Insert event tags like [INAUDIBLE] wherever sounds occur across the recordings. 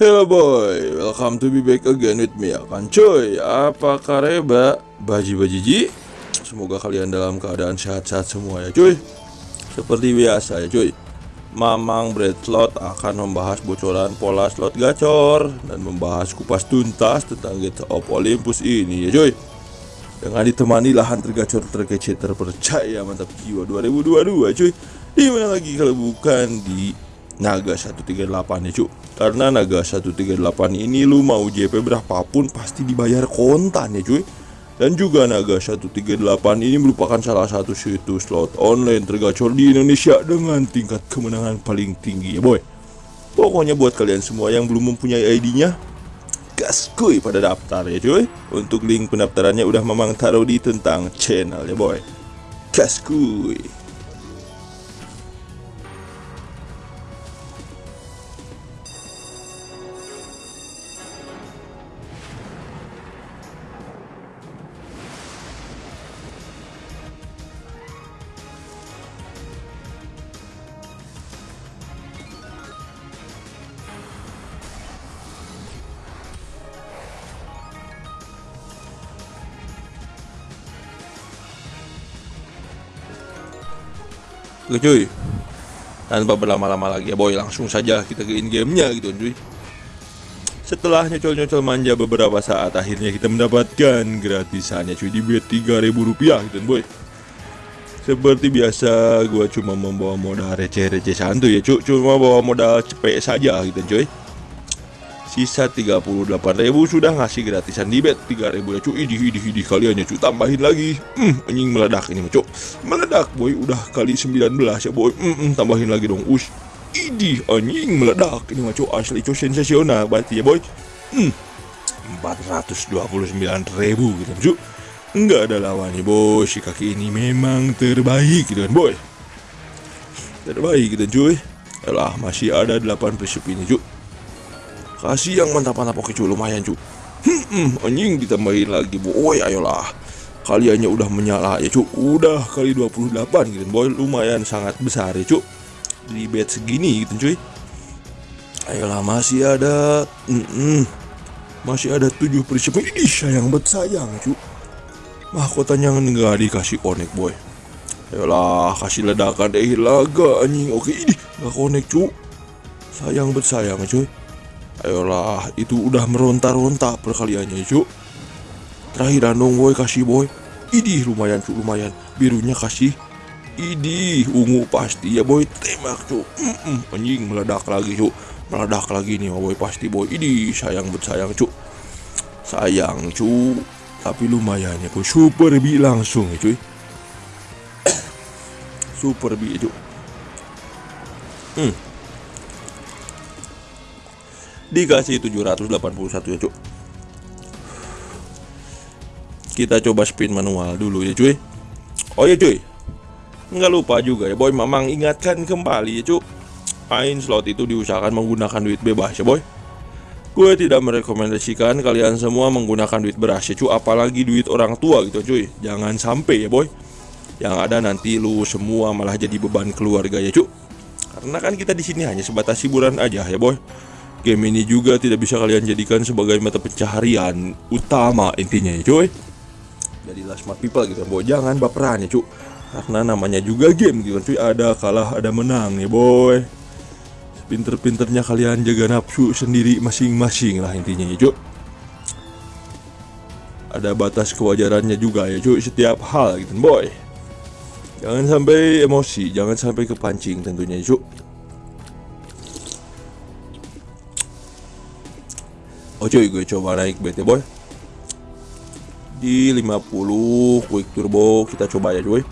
Hello boy, welcome to be back again with me akan cuy. Apa kareba baji bajiji Semoga kalian dalam keadaan sehat-sehat semua ya cuy. Seperti biasa ya cuy. Mamang Bread Slot akan membahas bocoran pola slot gacor Dan membahas kupas tuntas tentang Gates of Olympus ini ya cuy. Dengan ditemani lahan tergacor terkece terpercaya mantap jiwa 2022 cuy. Di mana lagi kalau bukan di Naga 138 ya cuy karena Naga 138 ini lu mau JP berapapun pasti dibayar kontan ya cuy. Dan juga Naga 138 ini merupakan salah satu situs slot online tergacor di Indonesia dengan tingkat kemenangan paling tinggi ya boy. Pokoknya buat kalian semua yang belum mempunyai ID-nya Gas kuy pada daftar ya cuy. Untuk link pendaftarannya udah memang taruh di tentang channel ya boy. Gas kuy Oke cuy. Tanpa berlama-lama lagi ya boy Langsung saja kita ke in gamenya gitu cuy. Setelah nyocol-nyocol manja beberapa saat Akhirnya kita mendapatkan gratisannya cuy Di bet 3000 rupiah gitu boy. Seperti biasa gue cuma membawa modal receh-receh santuy ya cuy. Cuma bawa modal cepet saja gitu cuy Sisa 38.000 sudah ngasih gratisan di bet. 3000 ya cuy. Idih idih idih kalian ya cuy. Tambahin lagi. Hmm anjing meledak ini cuy. Meledak boy. Udah kali 19 ya boy. Hmm, hmm tambahin lagi dong. Us Idih anjing meledak ini cuy. Asli cuy. Sensasional berarti ya boy. Hmm. 429.000 gitu cuy. Enggak ada lawannya boy. Si kaki ini memang terbaik gitu kan boy. Terbaik gitu cuy. Alah masih ada 8 prinsip ini cuy Kasih yang mantap-mantap. Oke cuy lumayan cuy hmm, hmm, anjing ditambahin lagi boy ayolah. Kaliannya udah menyala ya cuy Udah kali 28 gitu. Boy lumayan sangat besar ya cuy Di bet segini gitu cuy. Ayolah masih ada mm -mm, Masih ada 7 prinsip Ih sayang bet sayang cuy Mahkotanya nggak dikasih connect boy. Ayolah kasih ledakan. Deh laga anjing. Oke ini nggak connect cuy Sayang bet sayang cuy Ayolah, itu udah meronta-ronta perkaliannya, cuk. Terakhir dong, boy, kasih boy. Idih, lumayan, cuk, lumayan. Birunya kasih. Idih, ungu pasti ya, boy. Tembak, cuk. Mm -mm, anjing, meledak lagi, cuk. Meledak lagi nih, boy, pasti, boy. Idih, sayang, bet sayang, cuk. Sayang, cuk. Tapi lumayan ya, boy. Super bi langsung, ya, cuy. [COUGHS] Super bi, cuk. Hmm dikasih 781 ya cuk. Kita coba spin manual dulu ya cuy. Oh ya cuy. Nggak lupa juga ya boy. Mamang ingatkan kembali ya cuk. Main slot itu diusahakan menggunakan duit bebas ya boy. Gue tidak merekomendasikan kalian semua menggunakan duit beras ya cuy apalagi duit orang tua gitu cuy. Jangan sampai ya boy. Yang ada nanti lu semua malah jadi beban keluarga ya cuk. Karena kan kita di sini hanya sebatas hiburan aja ya boy Game ini juga tidak bisa kalian jadikan sebagai mata pencaharian utama intinya ya cuy. Jadilah smart people gitu. Boy Jangan baperan ya cuy Karena namanya juga game gitu cuy. Ada kalah ada menang ya boy. Pinter-pinternya kalian jaga nafsu sendiri masing-masing lah intinya ya cuy Ada batas kewajarannya juga ya cuy Setiap hal gitu boy. Jangan sampai emosi Jangan sampai kepancing tentunya ya cuy Oh cuy gue coba naik BT boy. Di 50 quick turbo kita coba ya cuy.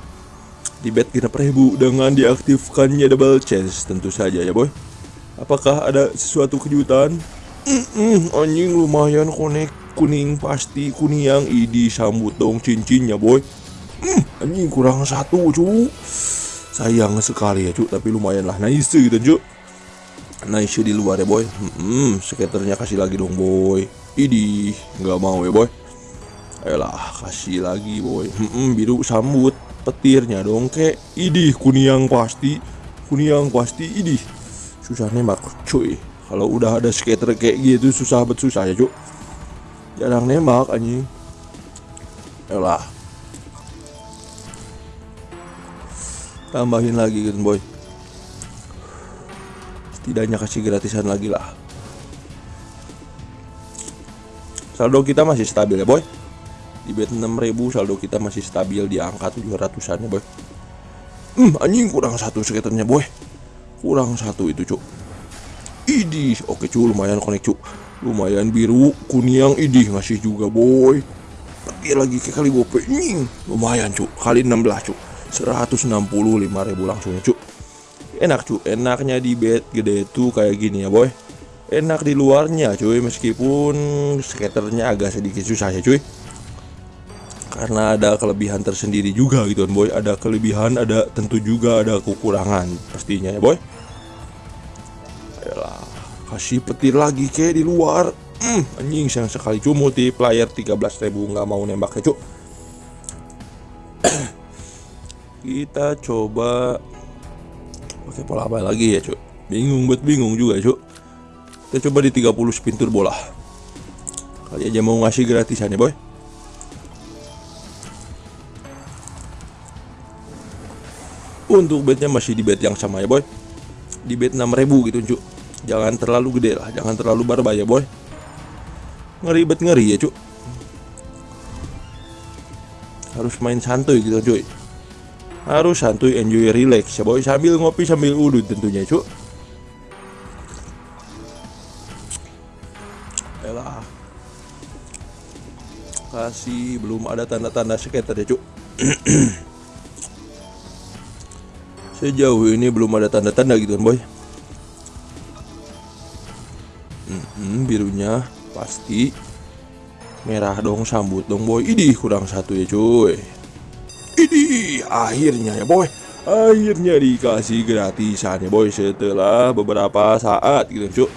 Di bet genap ribu dengan diaktifkannya double chance tentu saja ya boy. Apakah ada sesuatu kejutan? Mm -mm, anjing lumayan konek kuning pasti kuning yang idi sambut dong cincinnya boy. Mm, Anjing kurang satu cu. Sayang sekali ya cu tapi lumayan lah. Nice gitu cu nice di luar ya boy. Hmm, skaternya kasih lagi dong boy. Idi nggak mau ya boy. Ayolah kasih lagi boy. Hmm, biru sambut petirnya dong kek idi kuniang pasti. Kuniang pasti idi. Susah nembak cuy. Kalau udah ada skater kayak gitu susah bet susah ya cuk. Jarang nembak anjing. Yalah tambahin lagi gitu boy setidaknya kasih gratisan lagi lah. Saldo kita masih stabil ya boy. Di bet 6000 saldo kita masih stabil di angka 700an ya boy. Hmm anjing kurang satu skaternya boy. Kurang satu itu cuk. Idih oke cu lumayan konek cu. Lumayan biru kuning idih ngasih juga boy. Pergi lagi ke kali gope nying lumayan cu kali 16 cu. 165 ribu langsung cu enak cu enaknya di bed gede itu kayak gini ya boy. Enak di luarnya cuy meskipun skaternya agak sedikit susah ya cuy. Karena ada kelebihan tersendiri juga gitu kan boy. Ada kelebihan ada tentu juga ada kekurangan pastinya ya boy. Yalah, kasih petir lagi ke di luar. Hmm, anjing sayang sekali cu. Multiplier 13.000 nggak mau nembak ya cu. [CLEARS THROAT] Kita coba pakai pola apa lagi ya cu bingung buat bingung juga cu kita coba di 30 spin turbo lah Kali aja mau ngasih gratisan ya boy. Untuk bednya masih di bed yang sama ya boy. Di bed 6000 gitu cuk. Jangan terlalu gede lah Jangan terlalu barba ya boy. Ngeri bet ngeri ya cuk. Harus main santuy gitu cuy Harus santuy enjoy relax. Ya boy Sambil ngopi sambil udut tentunya cuk. Elah. Kasih belum ada tanda-tanda skater ya cuk. [CLEARS THROAT] Sejauh ini belum ada tanda-tanda gitu kan boy. Hmm, birunya pasti merah dong sambut dong boy. Ini kurang satu ya cuy ini akhirnya ya boy. Akhirnya dikasih gratisan ya boy setelah beberapa saat gitu cuk.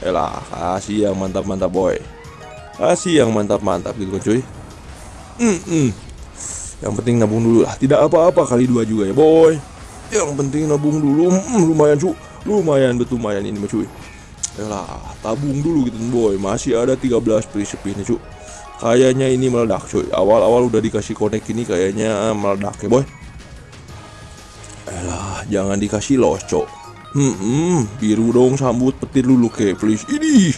Elah kasih yang mantap-mantap boy. Kasih yang mantap-mantap gitu kan cuy. Mm -mm. Yang penting nabung dulu lah. Tidak apa-apa kali dua juga ya boy. Yang penting nabung dulu. Mm, Lumayan cu Lumayan betul lumayan ini cuy. Elah tabung dulu gitu boy. Masih ada 13 prinsip ini cu Kayaknya ini meledak cuy Awal-awal udah dikasih connect ini kayaknya meledak ya boy Elah jangan dikasih los cok Hmm, hmm, biru dong sambut petir dulu ke please. Ini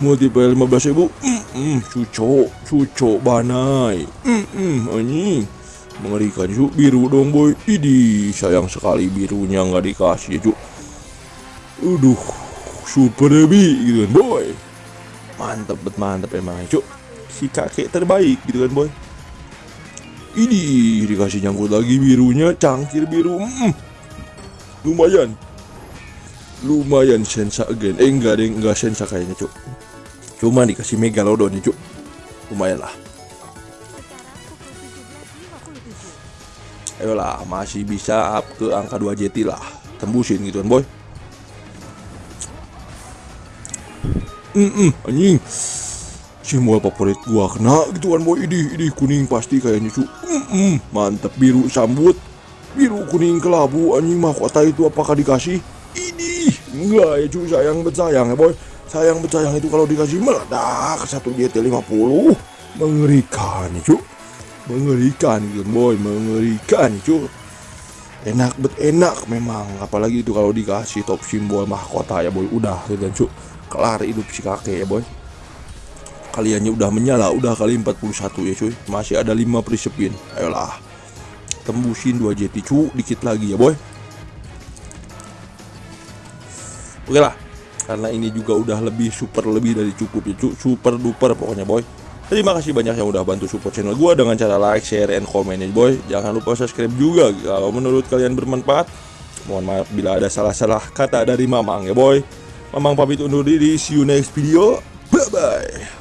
multiple 15 ribu. Hmm, hmm, cuco, cuco banai. Hmm, hmm, anjing. Mengerikan cu, biru dong boy. Ini sayang sekali birunya nggak dikasih cu. Aduh, super heavy gitu boy. Mantep bet mantep emang cu. Si kakek terbaik gitu kan boy. Ini dikasih nyangkut lagi birunya, cangkir biru. Hmm, lumayan. Lumayan sensa again. Eh enggak deh enggak sensa kayaknya cuk. Cuma dikasih megalodon nih cuk. Lumayan lah. Ayolah masih bisa up ke angka 2 JT lah. Tembusin gitu kan boy. Mm -mm, anjing semua favorit gua kena gitu kan boy ini ini kuning pasti kayaknya cu. Mm -mm, mantap biru sambut. Biru kuning kelabu anjing mahkota itu? Apakah dikasih? Enggak ya cuy sayang bet sayang ya boy. Sayang bet sayang itu kalau dikasih meledak. Satu GT 50 Mengerikan ya cuy Mengerikan gitu boy. Mengerikan cuy Enak bet enak memang. Apalagi itu kalau dikasih top simbol mahkota ya boy. Udah gitu cuy Kelar hidup si kakek ya boy Kaliannya udah menyala Udah kali 41 ya cuy. Masih ada 5 prisepin Ayolah. Tembusin 2 JT cu Dikit lagi ya boy. Oke lah. Karena ini juga udah lebih super lebih dari cukup ya super duper pokoknya boy. Terima kasih banyak yang udah bantu support channel gue dengan cara like, share, and comment ya boy. Jangan lupa subscribe juga kalau menurut kalian bermanfaat. Mohon maaf bila ada salah-salah kata dari Mamang ya boy. Mamang pamit undur diri, see you next video. Bye